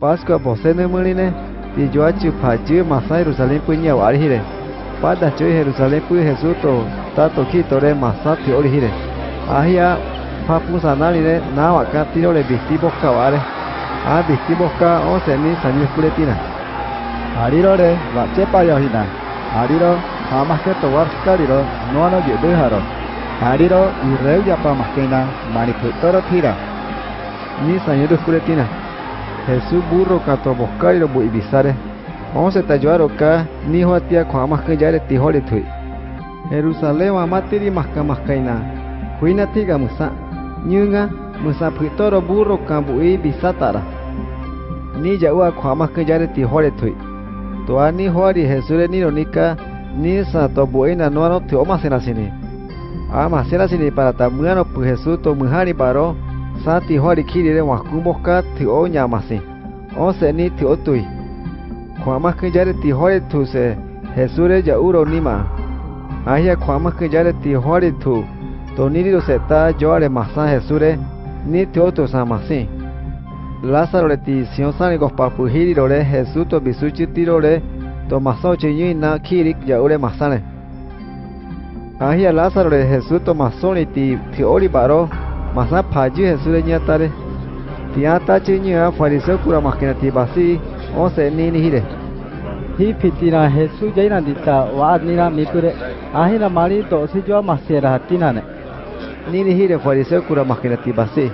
Pascua bosene muline ti joa chu pha chu masa Jerusalem punya wa hire pada chu Jerusalem pu Jesus to ta to ki tore masa ti ahia pha pu sanali ne na wa ka tiro le bisti boka wa re a bisti boka o se ni sanyu kuletina Arirore wa chepa yo hina ariro hamas ke to war skariro no no ye de haro ariro ireu ya pa maskena mani toro tira. Ni sanyu kuletina Jesus burro catomoscari lo buibisare. Once tayuaro ka niho atia ko amaskayare tihole tui. Jerusalem amatiri maskamaskaina. Huina tiga musa. Nyunga musa pitoro burro kambui bisatara. Ni yaua ko amaskayare tihole tui. Toa ni hoari Jesure ni ronika ni sa tobuena noano te omasenasini. Amasenasini ah, para tamuano pu pues, Jesús tomujani paro. sa ti hoa ri khiri re wa ku mo ka ti o nya ma si o se ni ti o tui. Kwa ma ke jare ti hori tu se hesure ja uro ni ma. Ahia kwa ma ke jare ti hori thu to ni ro se ta jore ma sa hesure ni ti o tu sa ma si Lázaro le ti sion sa ni go pu hiri ro re Jesús to bisuchi ti ro re to ma che chi na khiri ja ure ma sa ne ahia Lázaro le Jesús to ti ti ori baro Masna paju Jesús ñatare. Tiata chiña fariseo cura makinati basi once nini hidre Hi pitina Jesús jainan dita. wad ni na mikure ahina mari to si jua masera hatinane. Nini hidre fariseo cura makinati basi.